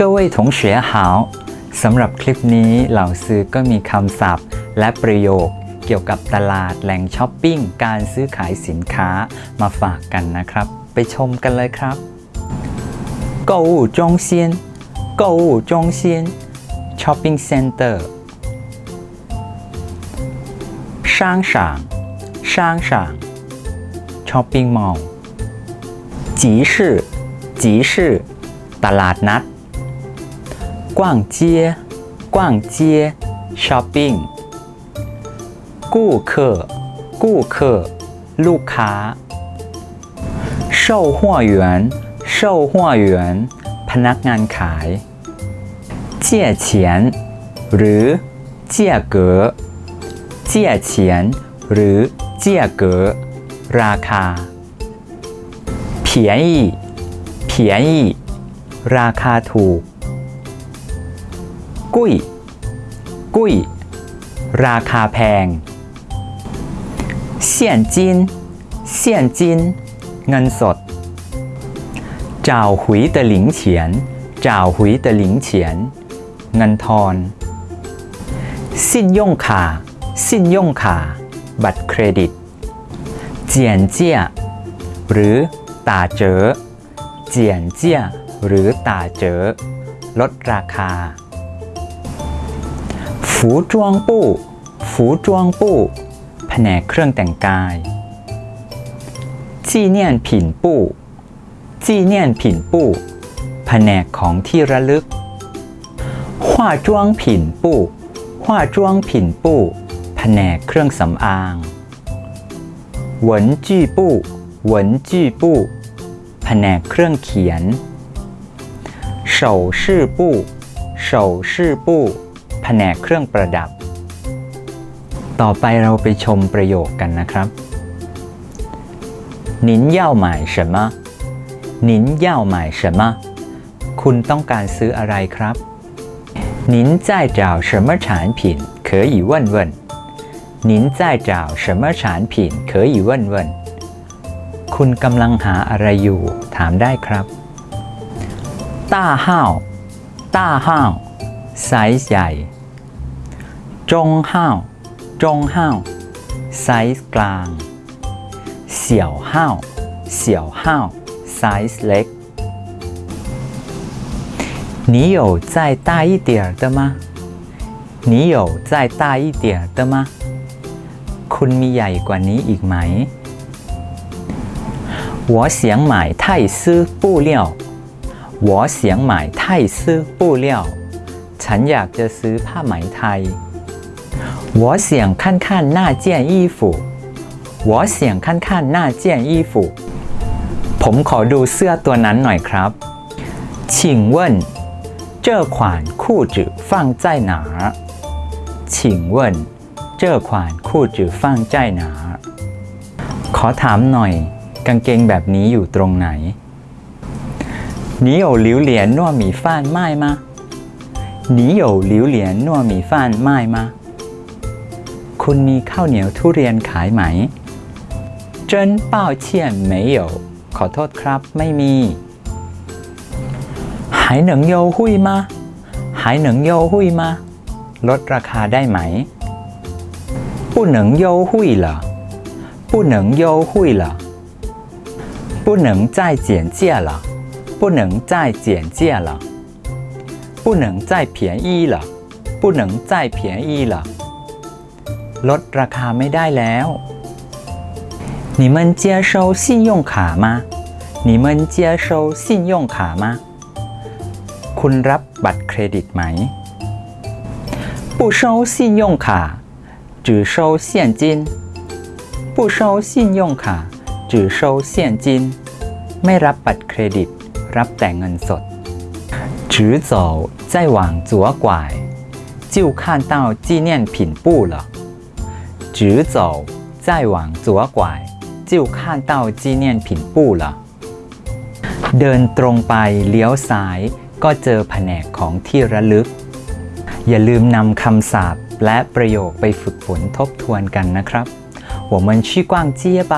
各位同学好สำหรับคลิปนี้เหล่าซื้อก็มีคำศัพท์ และประโยค เกี่ยวกับตลาดแหล่งช้อปปิ้ง การซื้อขายสินค้ามาฝากกันนะครับ ไปชมกันเลยครับ购物中心购物中心 shopping center 商场商场 shopping mall 集市集市ตลาดนัด กว้างเจียกว้างเจีย shopping กู้เคอกู้เคอลูกค้า售货员售货员พนักงานขาย借钱หรือเจียเก๋อเจียเฉียนหรือเจียเก๋อราคา便宜便宜ราคาถูก กุ้ย กุ้ย ราคาแพงเสี่ยนจินเสี่ยนจินเงินสดจ่าวหุยตะหลิงเฉียนจ่าวหุยตะหลิงเฉียน เงินทอน สินย่งขาสิ้นย่งขาบัตรเครดิต เจียนเจียหรือตาเจอ เจียนเจียหรือตาเจอ ลดราคา ฝูจวงปู้ฝูจวงปู้แผนกเครื่องแต่งกายจีเนียนผินปู้จีเนียนผินปู้แผนกของที่ระลึก化妆品部化妆品部แผนกเครื่องสำอาง文具部文具部แผนกเครื่องเขียน首饰部首饰部แผ นกเครื่องประดับ ต่อไปเราไปชมประโยคกันนะครับ您要买什么您要买什么คุณต้องการซื้ออะไรครับ您在找什么产品可以问问您在找什么产品可以问问คุณกำลังหาอะไรอยู่ ถามได้ครับต้าห้าวต้าห้าวไซส์ใหญ่ จงห้าวจงห้าวไซส์กลาง เสี่ยวห้าวเสี่ยวห้าวไซส์เล็ก你有再大一点的吗你有再大一点的吗คุณมีใหญ่กว่านี้อีกไหม我想买泰丝布料我想买泰丝布料ฉันอยากจะซื้อผ้าไหมไทย 我想看看那件衣服我想看看那件衣服ผมขอดูเสื้อตัวนั้นหน่อยครับ请问这款裤子放在哪儿请问这款裤子放在哪儿ขอถามหน่อย กางเกงแบบนี้อยู่ตรงไหน你有榴莲糯米饭卖吗你有榴莲糯米饭卖吗 คุณมีข้าวเหนียวทุเรียนขายไหม真抱歉没有ขอโทษครับไม่มี还能优惠吗还能优惠吗ลดราคาได้ไหม不能优惠了不能优惠了不能再减价了不能再减价了不能再便宜了不能再便宜了 ลดราคาไม่ได้แล้ว你们接收信用卡吗你们接收信用卡吗คุณรับบัตรเครดิตไหม不收信用卡只收现金不收信用卡只收现金ไม่รับบัตรเครดิต รับแต่เงินสด直走再往左拐就看到纪念品部了 直走再往左拐就看到纪念品部了เดินตรงไปเลี้ยวซ้ายก็เจอแผนกของที่ระลึก อย่าลืมนำคำศัพท์และประโยคไปฝึกฝนทบทวนกันนะครับ我们去逛街吧